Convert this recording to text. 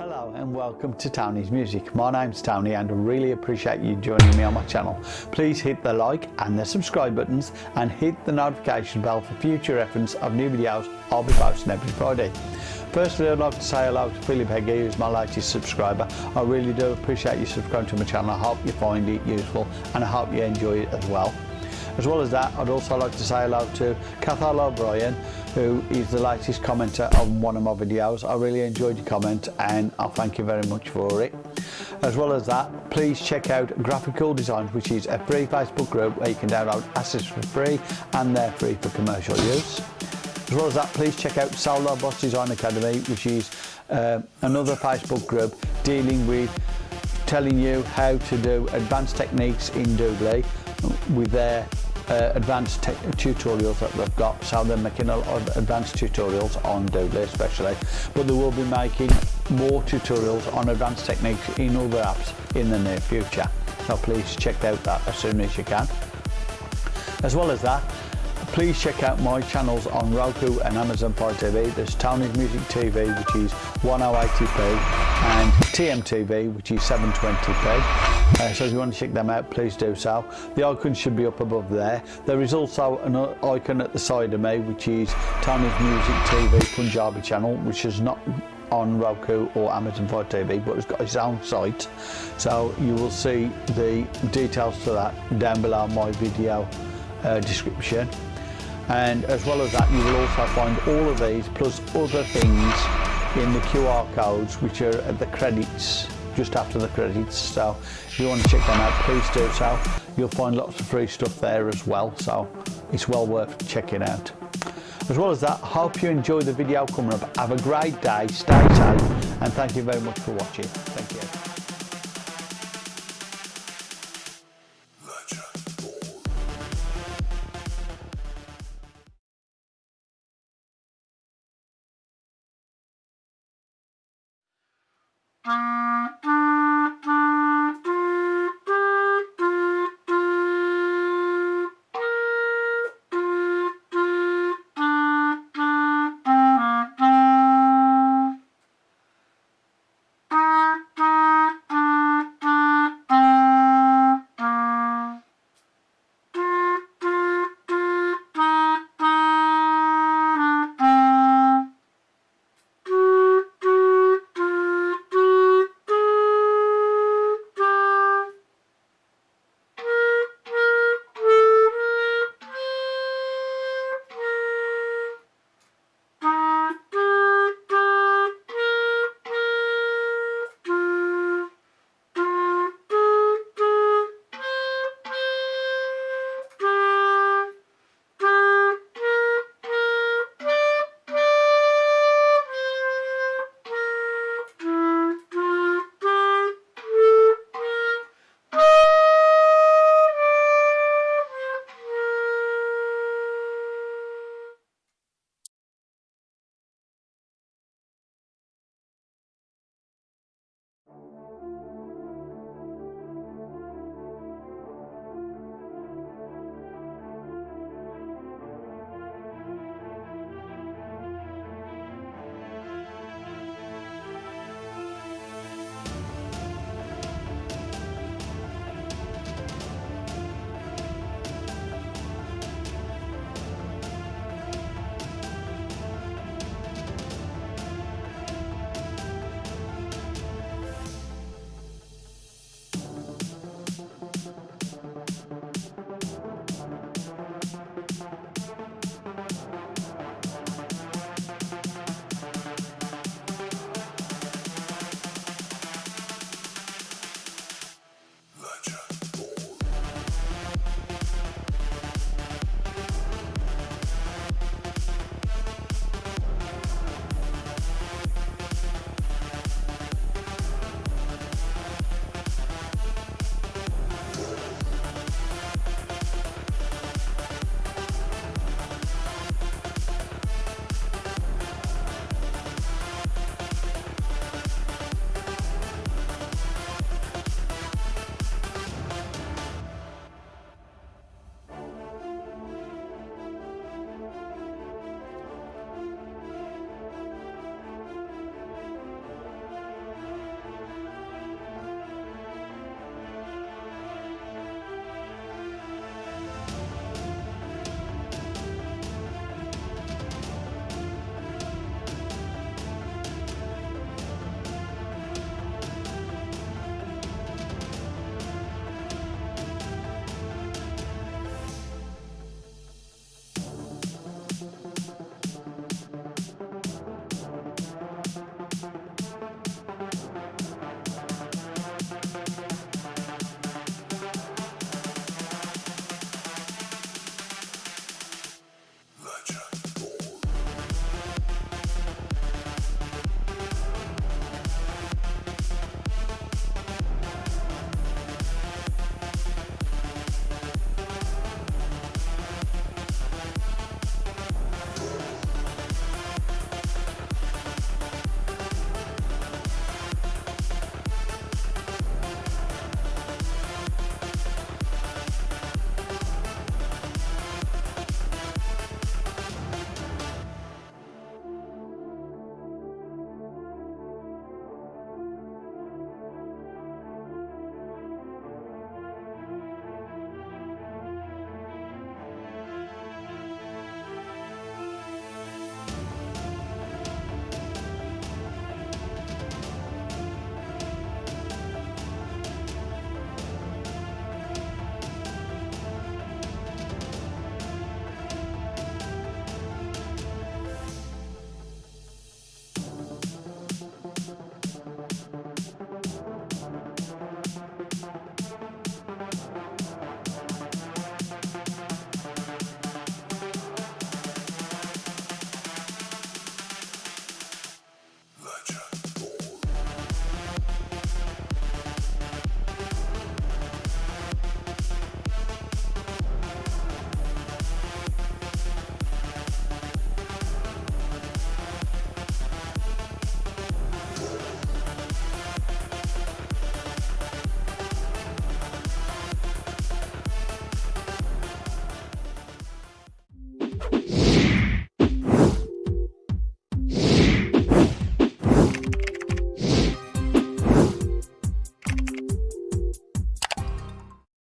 Hello and welcome to Tony's Music. My name's Tony and I really appreciate you joining me on my channel. Please hit the like and the subscribe buttons and hit the notification bell for future reference of new videos I'll be posting every Friday. Firstly, I'd like to say hello to Philip Heggie, who's my latest subscriber. I really do appreciate you subscribing to my channel. I hope you find it useful and I hope you enjoy it as well. As well as that, I'd also like to say hello to Cathal O'Brien, who is the latest commenter on one of my videos. I really enjoyed your comment and I thank you very much for it. As well as that, please check out Graphical Designs, which is a free Facebook group where you can download assets for free and they're free for commercial use. As well as that, please check out Solar Boss Design Academy, which is uh, another Facebook group dealing with telling you how to do advanced techniques in Doodly with their uh, advanced tutorials that we've got, Southern of advanced tutorials on Doodly especially, but they will be making more tutorials on advanced techniques in other apps in the near future. So please check out that as soon as you can. As well as that, please check out my channels on Roku and Amazon Fire TV. There's Tony's Music TV, which is 1080p, and TMTV, which is 720p. Uh, so if you want to check them out, please do so. The icon should be up above there. There is also an icon at the side of me, which is Tony's Music TV Punjabi channel, which is not on Roku or Amazon Fire TV, but it's got its own site. So you will see the details to that down below my video uh, description. And as well as that, you will also find all of these plus other things in the QR codes, which are at the credits just after the credits. So if you want to check them out please do so. You'll find lots of free stuff there as well. So it's well worth checking out. As well as that hope you enjoy the video coming up. Have a great day. Stay safe. And thank you very much for watching. Thank you Uh...